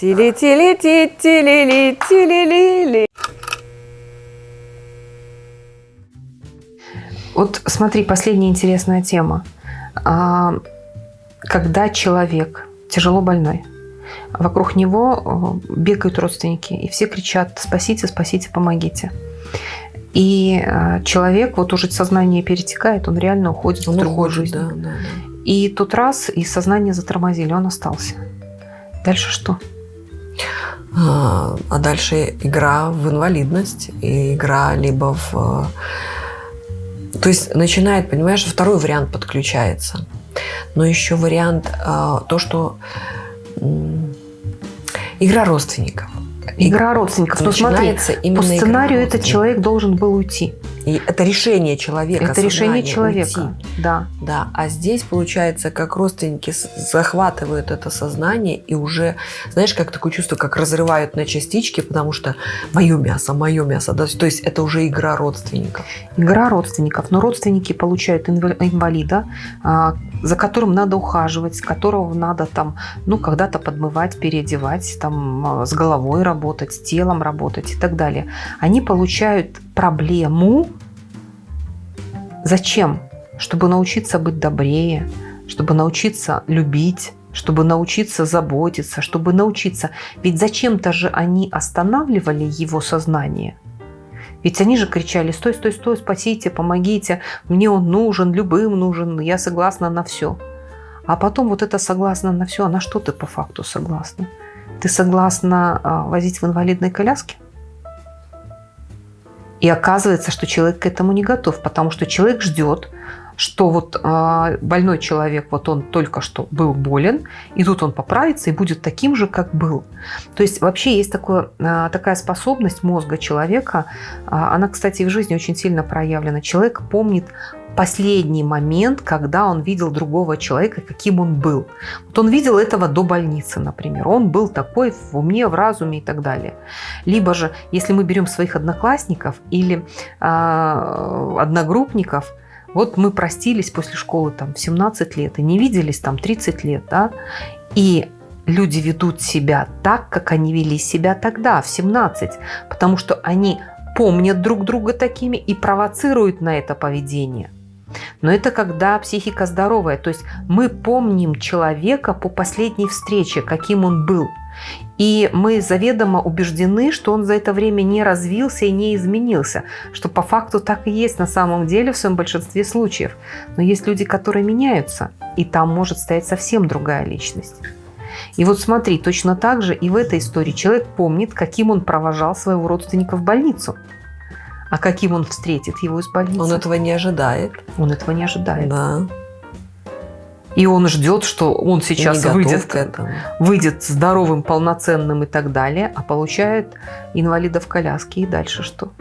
Тили-тили-ти, тили-ли, тили-ли-ли. Вот смотри, последняя интересная тема. А, когда человек тяжело больной, вокруг него э, бегают родственники, и все кричат «спасите, спасите, помогите». И э, человек, вот уже сознание перетекает, он реально уходит он в другую уходит, жизнь. Да, да, да. И тут раз, и сознание затормозили, он остался. Дальше что? А, а дальше игра в инвалидность, и игра либо в... То есть начинает, понимаешь, второй вариант подключается. Но еще вариант, а, то, что игра родственников. Игра родственников. Но смотри, по сценарию этот человек должен был уйти. И это решение человека. Это решение человека, уйти. да. Да, а здесь получается, как родственники захватывают это сознание и уже, знаешь, как такое чувство, как разрывают на частички, потому что мое мясо, мое мясо. Да? То есть это уже игра родственников. Игра родственников. Но родственники получают инвалида, а, за которым надо ухаживать, которого надо там, ну, когда-то подмывать, переодевать, там, а, с головой работать, с телом работать и так далее. Они получают проблему. Зачем? Чтобы научиться быть добрее, чтобы научиться любить, чтобы научиться заботиться, чтобы научиться. Ведь зачем-то же они останавливали его сознание. Ведь они же кричали, стой, стой, стой, спасите, помогите, мне он нужен, любым нужен, я согласна на все. А потом вот это согласна на все, а на что ты по факту согласна? Ты согласна а, возить в инвалидной коляске? И оказывается, что человек к этому не готов, потому что человек ждет, что вот э, больной человек, вот он только что был болен, и тут он поправится и будет таким же, как был. То есть вообще есть такое, э, такая способность мозга человека, э, она, кстати, в жизни очень сильно проявлена. Человек помнит последний момент, когда он видел другого человека, каким он был. Вот он видел этого до больницы, например. Он был такой в уме, в разуме и так далее. Либо же, если мы берем своих одноклассников или э, одногруппников, вот мы простились после школы там в 17 лет и не виделись там 30 лет, да, и люди ведут себя так, как они вели себя тогда, в 17, потому что они помнят друг друга такими и провоцируют на это поведение. Но это когда психика здоровая. То есть мы помним человека по последней встрече, каким он был. И мы заведомо убеждены, что он за это время не развился и не изменился. Что по факту так и есть на самом деле в своем большинстве случаев. Но есть люди, которые меняются. И там может стоять совсем другая личность. И вот смотри, точно так же и в этой истории человек помнит, каким он провожал своего родственника в больницу. А каким он встретит его из больницы? Он этого не ожидает. Он этого не ожидает. Да. И он ждет, что он сейчас выйдет, выйдет здоровым, полноценным и так далее, а получает инвалида в коляске. И дальше что?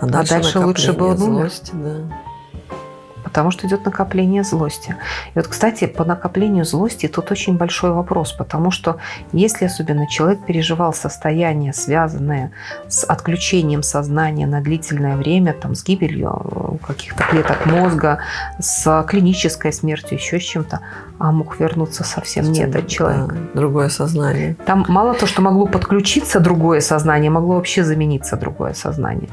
А дальше, а дальше лучше бы он умер. Да потому что идет накопление злости. И вот, кстати, по накоплению злости тут очень большой вопрос, потому что если особенно человек переживал состояние, связанное с отключением сознания на длительное время, там, с гибелью каких-то клеток мозга, с клинической смертью, еще с чем-то, а мог вернуться совсем не этот человек. Да, другое сознание. Там мало то, что могло подключиться другое сознание, могло вообще замениться другое сознание.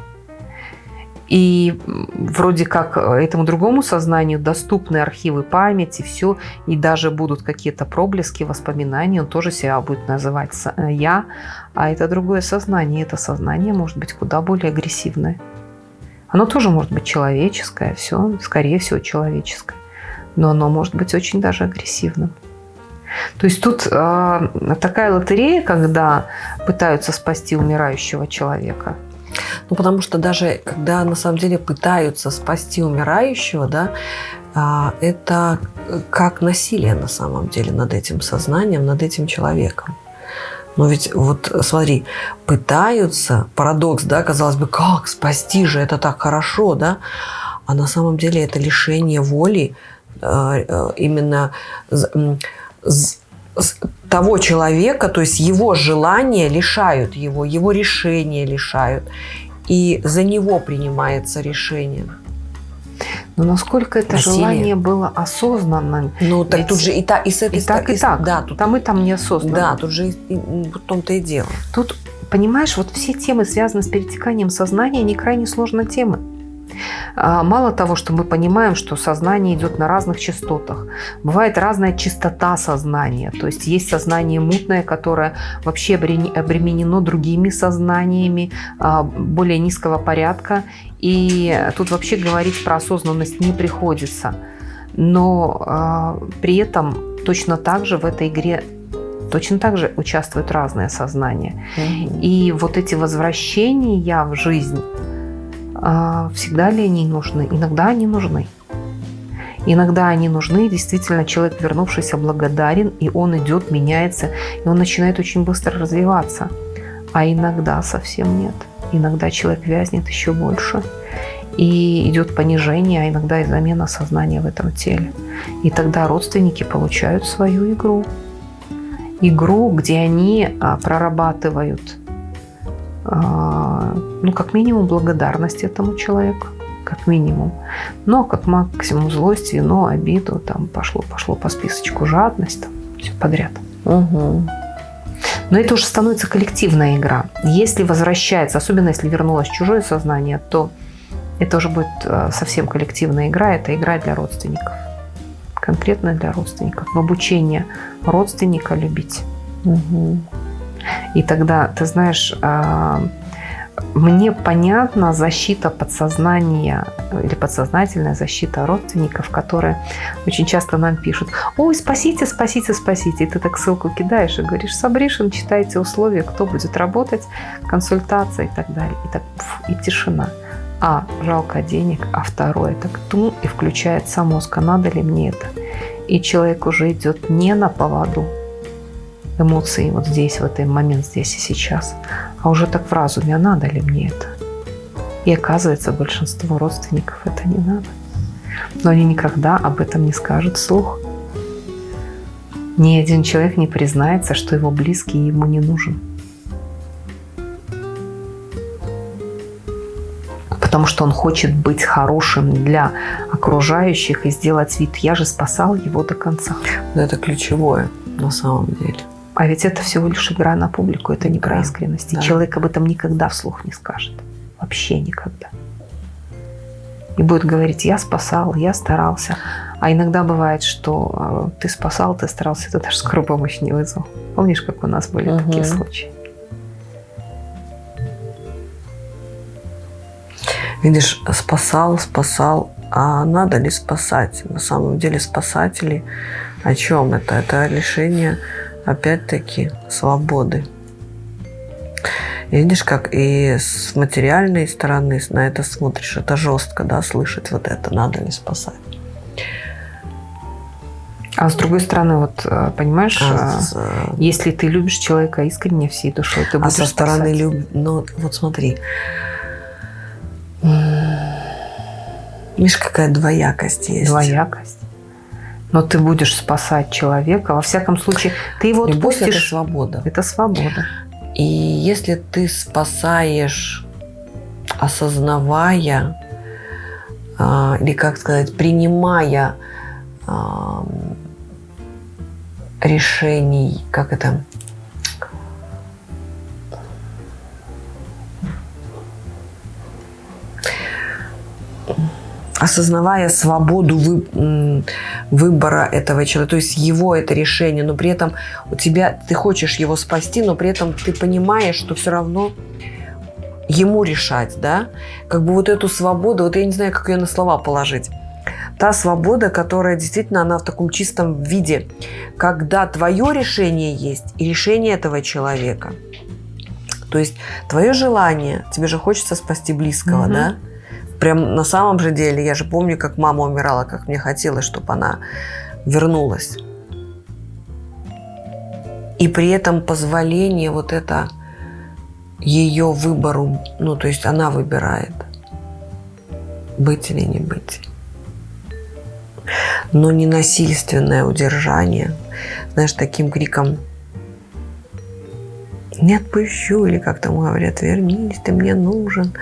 И вроде как этому другому сознанию доступны архивы памяти, все, и даже будут какие-то проблески, воспоминания, он тоже себя будет называть э, «я», а это другое сознание, это сознание может быть куда более агрессивное. Оно тоже может быть человеческое, все, скорее всего, человеческое, но оно может быть очень даже агрессивным. То есть тут э, такая лотерея, когда пытаются спасти умирающего человека – ну, потому что даже когда на самом деле пытаются спасти умирающего, да, а, это как насилие на самом деле над этим сознанием, над этим человеком. Но ведь вот смотри, пытаются, парадокс, да, казалось бы, как спасти же, это так хорошо, да, а на самом деле это лишение воли а, а, именно того человека, то есть его желания лишают его, его решения лишают. И за него принимается решение. Но насколько это Насилие. желание было осознанным? Ну, так Ведь тут же и, та, и с этой И так, и с- так. Да, тут, Там и там неосознанно. да, тут же и, и в том-то и дело. Тут, понимаешь, вот все темы, связанные с перетеканием сознания, они крайне сложные темы. А, Мало того, что мы понимаем, что сознание идет на разных частотах. Бывает разная частота сознания. То есть есть сознание мутное, которое вообще обре- обременено другими сознаниями а, более низкого порядка. И тут вообще говорить про осознанность не приходится. Но а, при этом точно так же в этой игре точно так же участвуют разные сознания. И вот эти возвращения в жизнь, всегда ли они нужны? Иногда они нужны. Иногда они нужны, действительно человек, вернувшийся, благодарен, и он идет, меняется, и он начинает очень быстро развиваться. А иногда совсем нет. Иногда человек вязнет еще больше. И идет понижение, а иногда и замена сознания в этом теле. И тогда родственники получают свою игру. Игру, где они а, прорабатывают а, ну, как минимум, благодарность этому человеку, как минимум. Но как максимум злость, вино, обиду, там пошло, пошло по списочку жадность, там все подряд. Мгм. Но это уже становится коллективная игра. Если возвращается, особенно если вернулось чужое сознание, то это уже будет э, совсем коллективная игра. Это игра для родственников. Конкретно для родственников. В обучение родственника любить. Мгм. И тогда, ты знаешь, а, мне понятна защита подсознания или подсознательная защита родственников, которые очень часто нам пишут, ой, спасите, спасите, спасите. И ты так ссылку кидаешь и говоришь, Сабришин, читайте условия, кто будет работать, консультация и так далее. И так, пф, и тишина. А, жалко денег, а второе, так тум, и включается мозг, а надо ли мне это? И человек уже идет не на поводу, эмоции вот здесь, в этот момент, здесь и сейчас, а уже так в разуме, а надо ли мне это? И оказывается, большинству родственников это не надо. Но они никогда об этом не скажут вслух. Ни один человек не признается, что его близкий ему не нужен. Потому что он хочет быть хорошим для окружающих и сделать вид, я же спасал его до конца. Но это ключевое на самом деле. А ведь это всего лишь игра на публику, это не про Да, искренность. И да. человек об этом никогда вслух не скажет. Вообще никогда. И будет говорить, я спасал, я старался. А иногда бывает, что э, ты спасал, ты старался, ты даже скорую помощь не вызвал. Помнишь, как у нас были Мгм. такие случаи? Видишь, спасал, спасал. А надо ли спасать? На самом деле спасатели о чем это? Это лишение, опять-таки, свободы. Видишь, как и с материальной стороны на это смотришь, это жестко, да, слышать вот это, надо ли спасать. А с другой стороны, вот э, понимаешь, А, с- если ты любишь человека искренне всей душой, ты а будешь со стороны спасать. люб... Ну, вот смотри. Видишь, какая двоякость есть. двоякость. Но ты будешь спасать человека. Во всяком случае, ты его Любовь – это свобода. Это свобода. И если ты спасаешь, осознавая, а, или, как сказать, принимая ам, решений, как это, осознавая свободу вы- выбора этого человека, то есть его это решение, но при этом у тебя, ты хочешь его спасти, но при этом ты понимаешь, что все равно ему решать, да, как бы вот эту свободу, вот я не знаю, как ее на слова положить, та свобода, которая действительно, она в таком чистом виде, когда твое решение есть и решение этого человека. То есть твое желание, тебе же хочется спасти близкого, Мгм. да? Прям на самом же деле, я же помню, как мама умирала, как мне хотелось, чтобы она вернулась. И при этом позволение вот это ее выбору, ну, то есть она выбирает, быть или не быть. Но не насильственное удержание, знаешь, таким криком «Не отпущу», или как там говорят, «Вернись, ты мне нужен».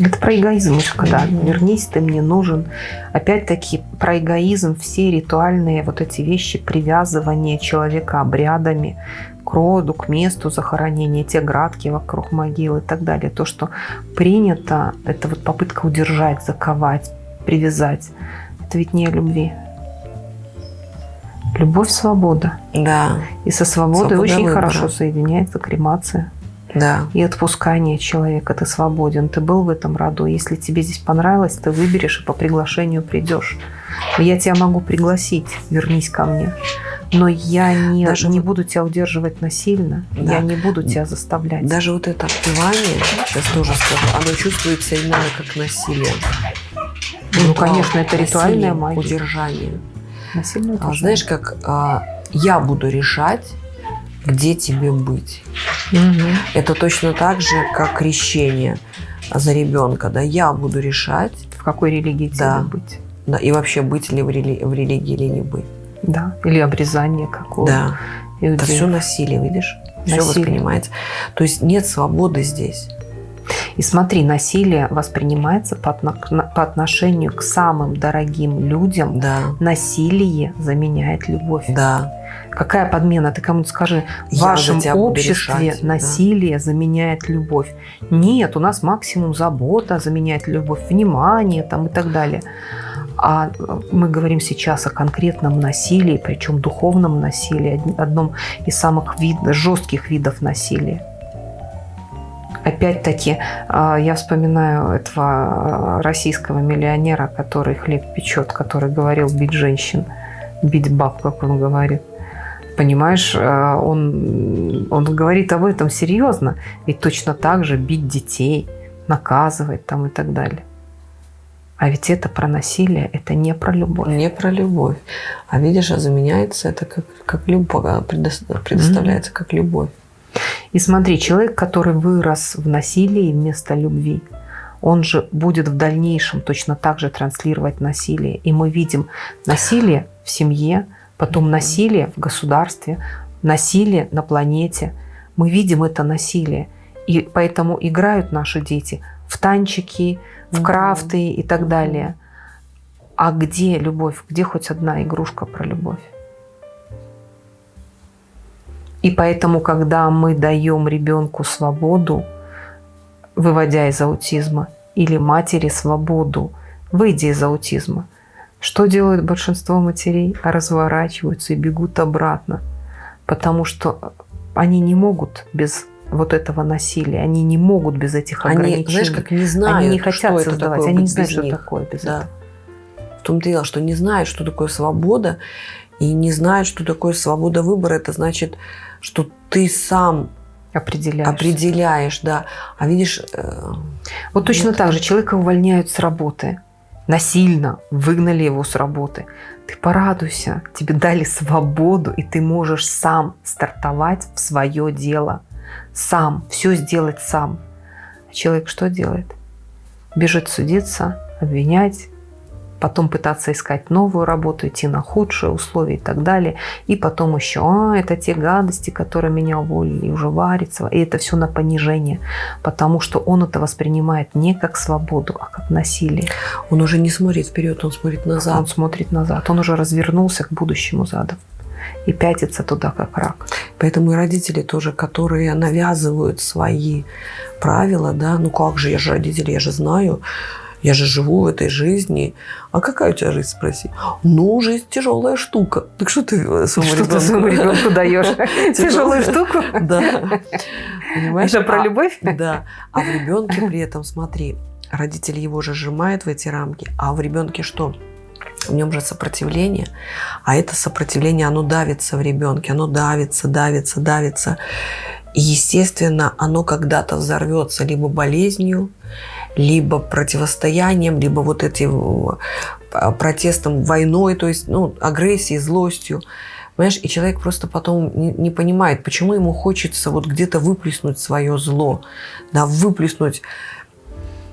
Это про эгоизм, когда вернись, ты мне нужен. Опять-таки про эгоизм, все ритуальные вот эти вещи, привязывание человека обрядами к роду, к месту захоронения, те градки вокруг могилы и так далее. То, что принято, это вот попытка удержать, заковать, привязать. Это ведь не о любви. Любовь – свобода. Да. И со свободой Свобода очень выбора. хорошо соединяется кремация. Да. И отпускание человека. Ты свободен, ты был в этом роду. Если тебе здесь понравилось, ты выберешь и по приглашению придешь. Я тебя могу пригласить, вернись ко мне. Но я не, Даже не вот- буду тебя удерживать насильно, Да. я не буду тебя заставлять. Даже вот это отпевание, сейчас тоже скажу, оно чувствуется именно как насилие. ну, Ритуал, конечно, это ритуальная насилие, магия. Удержание. Насильное А знаешь, как а, я буду решать, где тебе быть. Мгм. Это точно так же, как крещение за ребенка. Да, я буду решать, В какой религии тебе Да. быть? да, и вообще быть ли в, рели- в религии или не быть. Да. Или обрезание какого. Да, это все насилие, видишь? Все Насилие. воспринимается. То есть нет свободы здесь. И смотри, насилие воспринимается по, по отношению к самым дорогим людям. Да, Насилие заменяет любовь. да. Какая подмена? Ты кому-то скажи, в вашем обществе решать, да. насилие заменяет любовь. Нет, у нас максимум забота заменяет любовь, внимание там и так далее. А э, мы говорим сейчас о конкретном насилии, причем духовном насилии, од- одном из самых вид, жестких видов насилия. Опять-таки, а, я вспоминаю этого а, российского миллионера, который хлеб печет, который говорил бить женщин, бить баб, как он говорит. Понимаешь, а, он, он говорит об этом серьезно. Ведь точно так же бить детей, наказывать там и так далее. А ведь это про насилие, это не про любовь. Не про любовь. А видишь, а заменяется это как, как любовь, а предо- предоставляется как любовь. И смотри, человек, который вырос в насилии вместо любви, он же будет в дальнейшем точно так же транслировать насилие. И мы видим насилие в семье, потом насилие в государстве, насилие на планете. Мы видим это насилие. И поэтому играют наши дети в танчики, в крафты и так далее. А где любовь? Где хоть одна игрушка про любовь? И поэтому, когда мы даем ребенку свободу, выводя из аутизма, или матери свободу, выйдя из аутизма, что делают большинство матерей? Разворачиваются и бегут обратно, потому что они не могут без вот этого насилия, они не могут без этих Они, ограничений. знаешь, как не знают, они не хотят что создавать, такое они не знают, что них. такое без Да. этого. В том-то и дело, что не знают, что такое свобода, и не знают, что такое свобода выбора. Это значит, что ты сам Определяешь. определяешь, да. А видишь, э, Вот точно Вот. так же человека увольняют с работы. Насильно выгнали его с работы. Ты порадуйся, тебе дали свободу, и ты можешь сам стартовать в свое дело. Сам, все сделать сам. А человек что делает? Бежит судиться, обвинять, потом пытаться искать новую работу, идти на худшие условия и так далее. И потом еще, а, это те гадости, которые меня уволили, и уже варится. И это все на понижение, потому что он это воспринимает не как свободу, а как насилие. он уже не смотрит вперед, он смотрит Он назад. смотрит назад, он уже развернулся к будущему задом и пятится туда, как рак. Поэтому и родители тоже, которые навязывают свои правила, да, ну как же, я же родители, я же знаю, я же живу в этой жизни. А какая у тебя жизнь, спроси? Ну, жизнь тяжелая штука. Так что ты своему Что ты своему ребенку- ребенку даешь? Тяжелую штуку? Да. Понимаешь? Это про А- любовь? Да. А в ребенке при этом, смотри, родители его же сжимают в эти рамки, а в ребенке что? В нем же сопротивление, а это сопротивление, оно давится в ребенке, оно давится, давится, давится. И, естественно, оно когда-то взорвется либо болезнью, либо противостоянием, либо вот этим э, протестом, войной, то есть ну, агрессией, злостью. Понимаешь, и человек просто потом не, не понимает, почему ему хочется вот где-то выплеснуть свое зло, да, выплеснуть.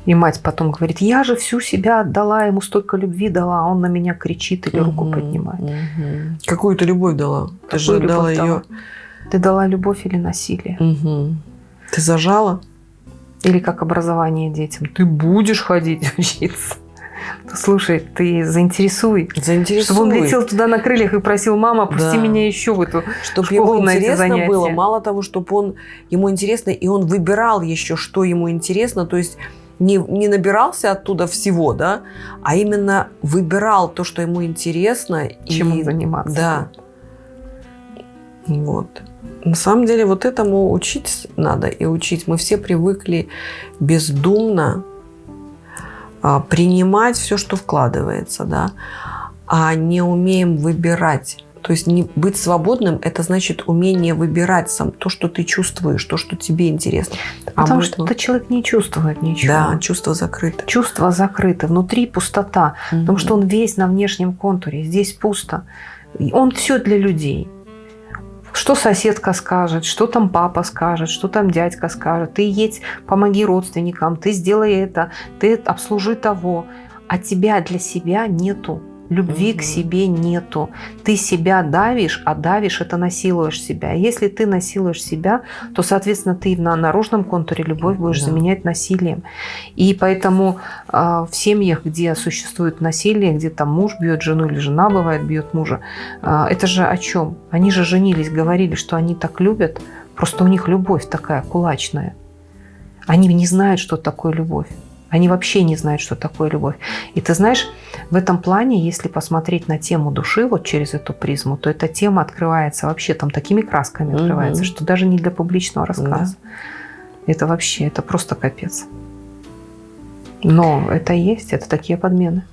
И мать потом говорит, я же всю себя отдала, ему столько любви дала, а он на меня кричит или руку Мгм, поднимает. мгм. Какую ты любовь дала? Ты же Какую дала любовь ее. Ты дала любовь или насилие? Мгм. Ты зажала? Или как образование детям. Ты будешь ходить учиться. Слушай, ты заинтересуй. Заинтересуй. Чтобы он летел туда на крыльях и просил, мама, пусти да. меня еще в эту Чтобы ему интересно было, мало того, чтобы он, ему интересно, и он выбирал еще, что ему интересно, то есть не, не набирался оттуда всего, да, а именно выбирал то, что ему интересно. Чем и, заниматься. Да. Вот. На самом деле вот этому учить надо и учить. Мы все привыкли бездумно а, принимать все, что вкладывается, да, а не умеем выбирать. То есть не быть свободным – это значит умение выбирать сам то, что ты чувствуешь, то, что тебе интересно. А Потому что этот человек не чувствует ничего. Да, чувство закрыто. Чувство закрыто. Внутри пустота. Угу. Потому что он весь на внешнем контуре. Здесь пусто. Он все для людей что соседка скажет, что там папа скажет, что там дядька скажет. Ты едь, помоги родственникам, ты сделай это, ты обслужи того. А тебя для себя нету. Любви угу. к себе нету. Ты себя давишь, а давишь это насилуешь себя. Если ты насилуешь себя, то, соответственно, ты на наружном контуре любовь будешь да. заменять насилием. И поэтому э, в семьях, где существует насилие, где там муж бьет жену или жена бывает бьет мужа, э, это же о чем? Они же женились, говорили, что они так любят, просто у них любовь такая кулачная. Они не знают, что такое любовь. Они вообще не знают, что такое любовь. И ты знаешь, в этом плане, если посмотреть на тему души вот через эту призму, то эта тема открывается вообще там такими красками угу. открывается, что даже не для публичного рассказа. Да. Это вообще, это просто капец. Но это есть, это такие подмены.